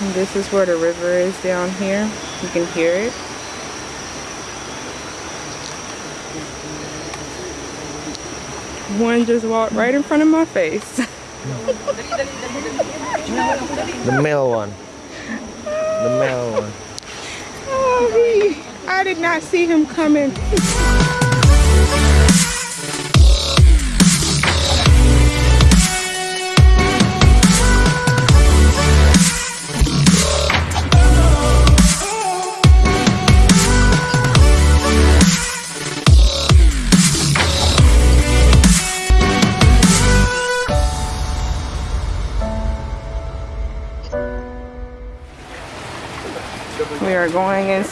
And this is where the river is down here. You can hear it. One just walked right in front of my face. The male one. The male one. Oh, he, I did not see him coming.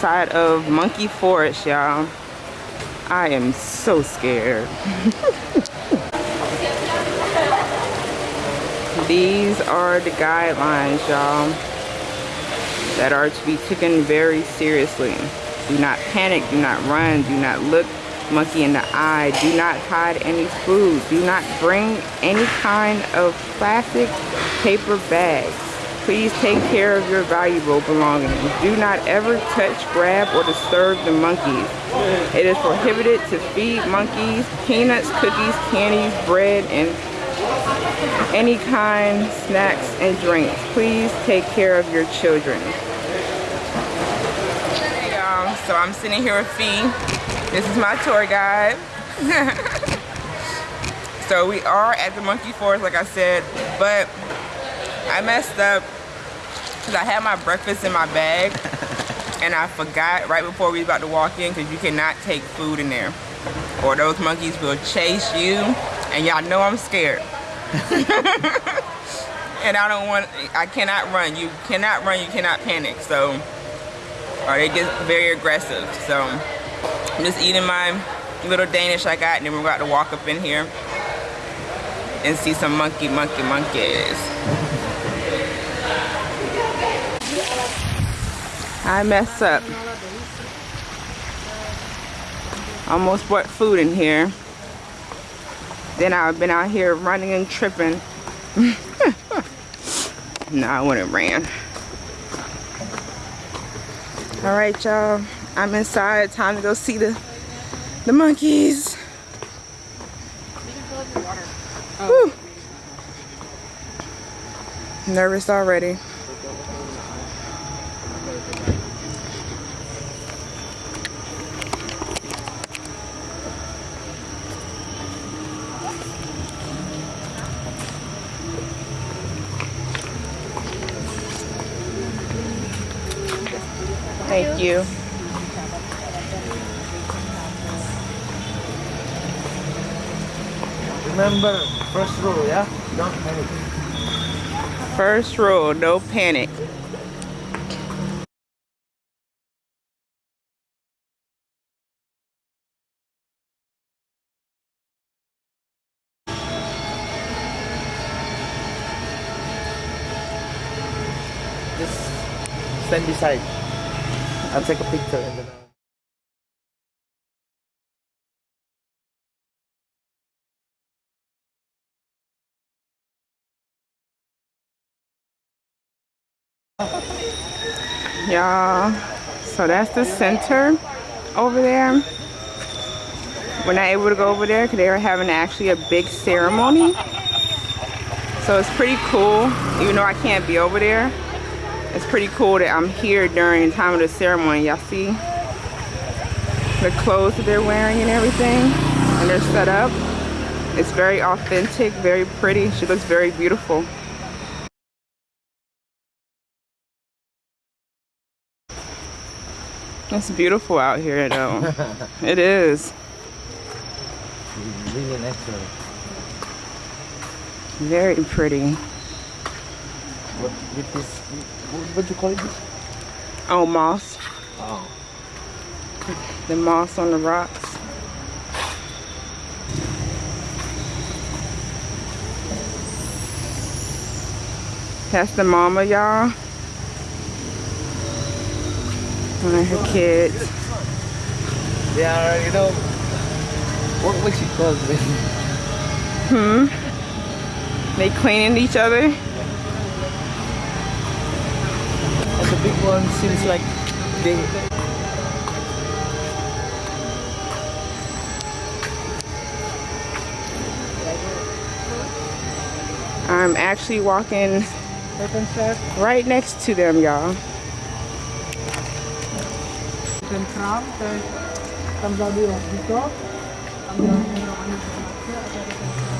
Inside of Monkey Forest, y'all. I am so scared. These are the guidelines, y'all, that are to be taken very seriously. Do not panic, do not run, do not look monkey in the eye, do not hide any food, do not bring any kind of plastic paper bags. Please take care of your valuable belongings. Do not ever touch, grab, or disturb the monkeys. It is prohibited to feed monkeys peanuts, cookies, candies, bread, and any kind snacks and drinks. Please take care of your children. Hey y'all, so I'm sitting here with Fee. This is my tour guide. so we are at the monkey forest, like I said, but I messed up because I had my breakfast in my bag and I forgot right before we was about to walk in because you cannot take food in there or those monkeys will chase you and y'all know I'm scared. and I don't want, I cannot run. You cannot run, you cannot panic. So, or they get very aggressive. So, I'm just eating my little Danish I got and then we're about to walk up in here and see some monkey, monkey, monkeys. I mess up. Almost brought food in here. Then I've been out here running and tripping. no, I wouldn't ran. All right, y'all. I'm inside. Time to go see the the monkeys. Nervous already. Thank you. Remember, first rule, yeah? Don't panic. First rule, no panic. Just stand beside. I'll take a picture and then I'll... So that's the center over there. We're not able to go over there because they are having actually a big ceremony. So it's pretty cool, even though I can't be over there. It's pretty cool that I'm here during the time of the ceremony. Y'all see the clothes that they're wearing and everything, and they're set up. It's very authentic, very pretty. She looks very beautiful. It's beautiful out here though. it is. Really natural. Very pretty. What with this? What, you call it? Oh, moss. Oh. The moss on the rocks. That's the mama, y'all. One of her kids. They are, you know, what was she called? Hmm? They cleaning each other? the big one seems like they I'm actually walking right next to them, y'all. chicken crown, then comes out the dito.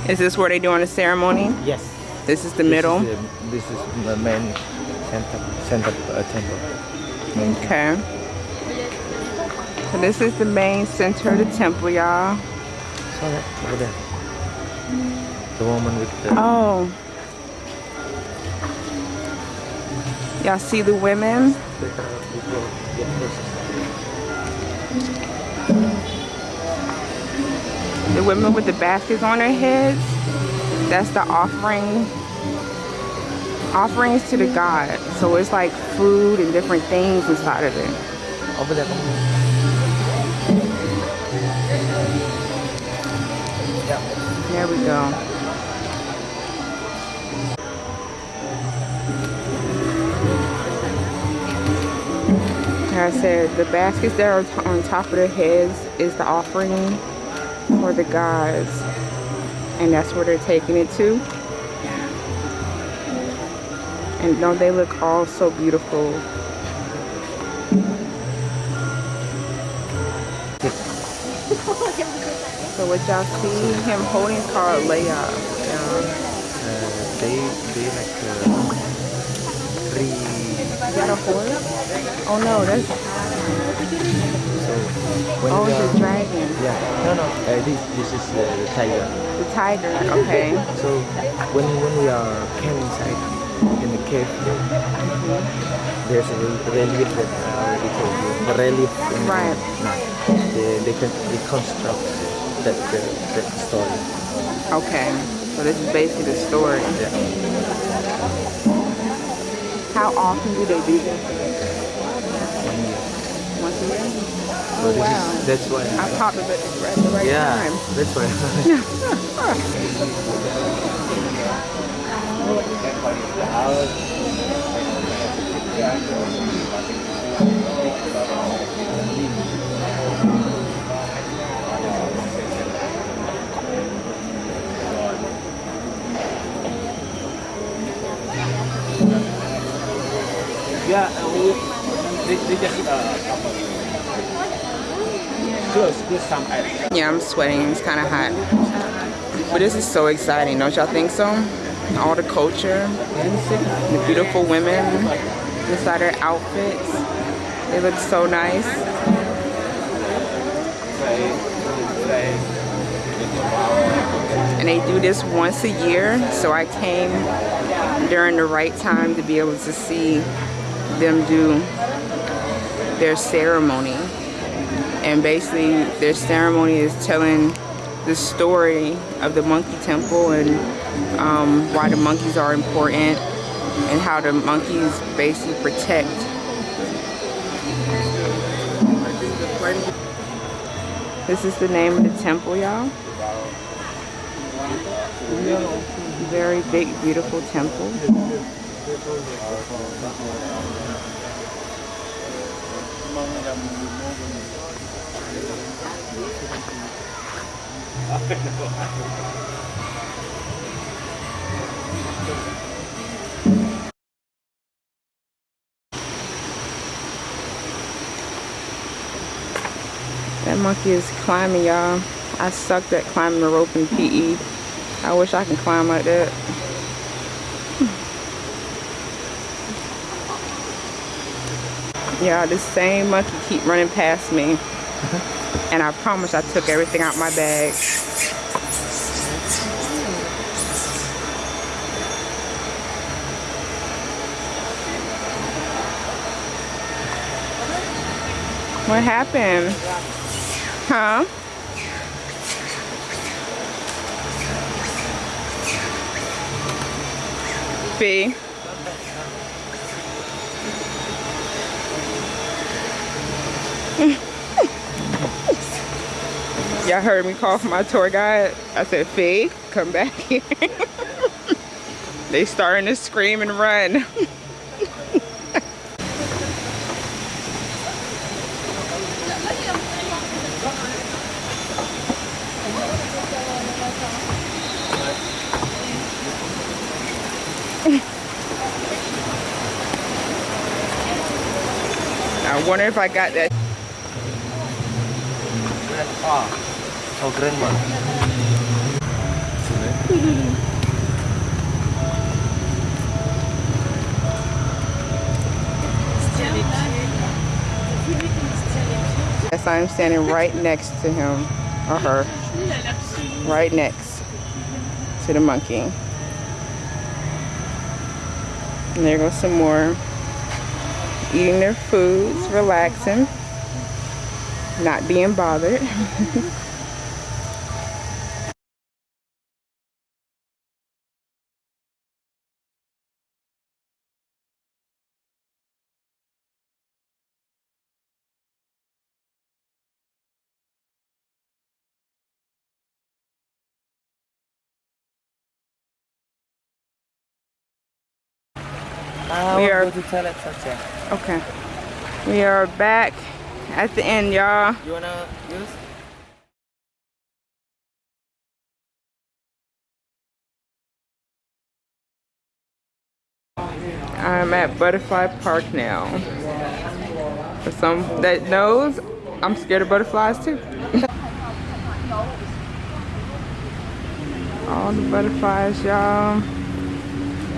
Is this where they doing the ceremony? Yes. This is the middle. Is, the, this is the main center, center uh, temple. Okay. So this is the main center of the temple, y'all. Saw that over there. The woman with the Oh. Y'all see the women? The women with the baskets on their heads. That's the offering. Offerings to the God. So it's like food and different things inside of it. over there. There we go. Like I said, the baskets that are on top of their heads is the offering for the gods. And that's where they're taking it to. And don't they look all so beautiful? So what y'all see him holding is called layup. Yeah. Uh, they they like uh, three. Is that a horse? Oh no, that's So oh we it's a dragon. yeah, no no, uh, this this is uh, the tiger. The tiger. Okay. So when when we are came inside in the cave, there's a relief that I already told you. The relief in Right. the map. They they can reconstruct that the, that story. Okay. So this is basically the story. Yeah. How often do they do this? One year. Once a year? Oh wow. is that's why. I popped the, at the right yeah, time. that's why. Yeah, uh, just uh, close, close some. Yeah, I'm sweating. It's kind of hot. But this is so exciting, don't y'all think so? All the culture, the beautiful women inside their outfits. They look so nice. And they do this once a year, so I came during the right time to be able to see them do their ceremony and basically their ceremony is telling the story of the monkey temple and um, why the monkeys are important and how the monkeys basically protect. This is the name of the temple y'all. Very big beautiful temple That monkey is climbing, y'all. I sucked at climbing the rope in PE. I wish I can climb like that. Yeah, this same monkey keep running past me. And I promise I took everything out my bag. What happened? Huh? Fee. Y'all heard me call for my tour guide. I said, Fee, come back here. they starting to scream and run. I wonder if I got that. Grandpa. Oh, grandma. Yes, I'm standing right next to him or her. Right next to the monkey. And there goes some more. Eating their foods, relaxing, not being bothered. We are- go to toilet first, yeah. Okay. We are back at the end, y'all. You wanna use? I'm at Butterfly Park now. For some that knows, I'm scared of butterflies too. All the butterflies, y'all.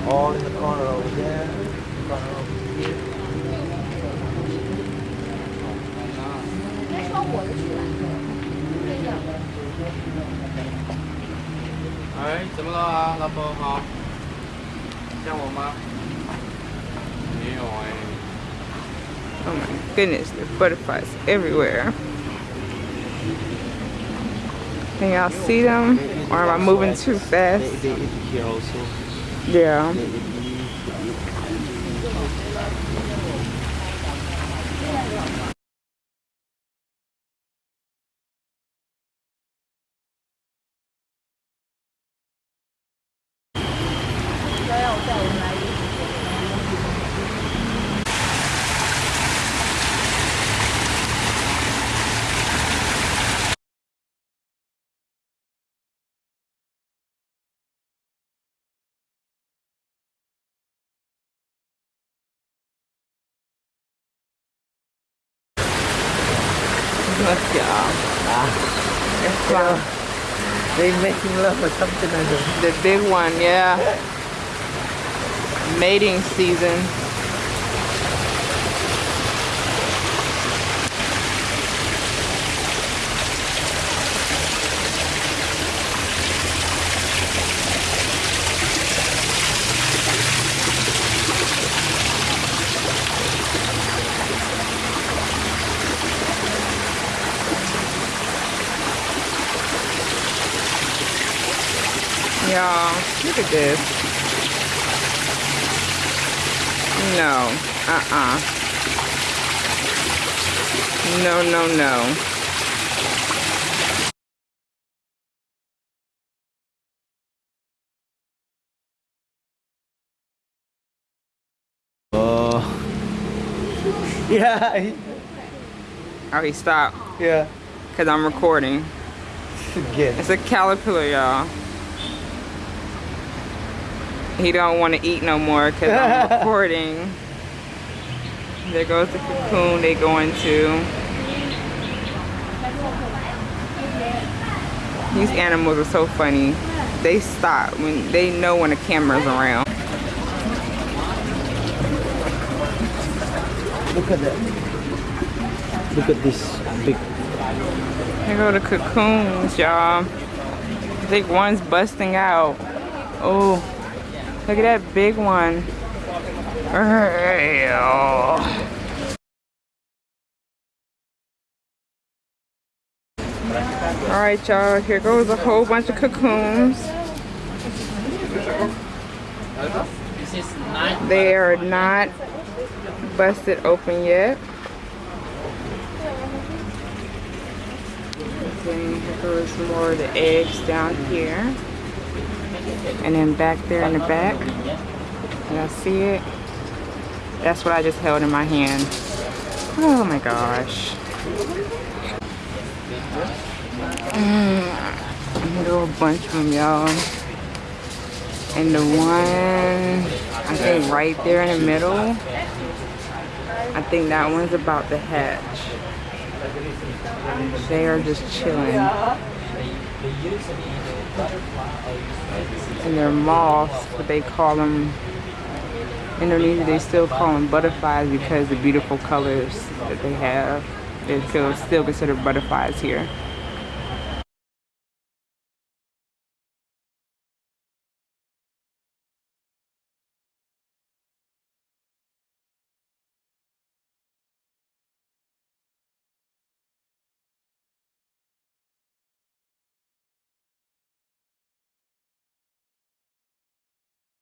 All in the corner over there. Corner over here. 哎，怎么了啊，老婆好？像我吗？没有哎、 Oh my goodness, there's butterflies everywhere. Can y'all see them? Or am I moving too fast? They, they eat here also. Yeah. Let's go. Let's go. They making love or something like that. The big one, yeah. Mating season. Y'all, look at this. No. Uh-uh. No, no, no. Oh. Yeah. He stopped Yeah. because I'm recording. It's a caterpillar, y'all. He don't want to eat no more because I'm recording. There goes the cocoon they go into. These animals are so funny. They stop when they know when the camera's around. Look at that. Look at this big. Here go the cocoons, y'all. I think one's busting out. Oh, look at that big one. All right, y'all. Here goes a whole bunch of cocoons. They are not busted open yet. Then here goes more of the eggs down here. And then back there in the back. Y'all see it? That's what I just held in my hand. Oh my gosh. Mm, a bunch of them, y'all. And the one, I think right there in the middle, I think that one's about to hatch. They are just chilling. And they're moths, but they call them, Indonesia, they still call them butterflies because the beautiful colors that they have. They're still, still considered butterflies here.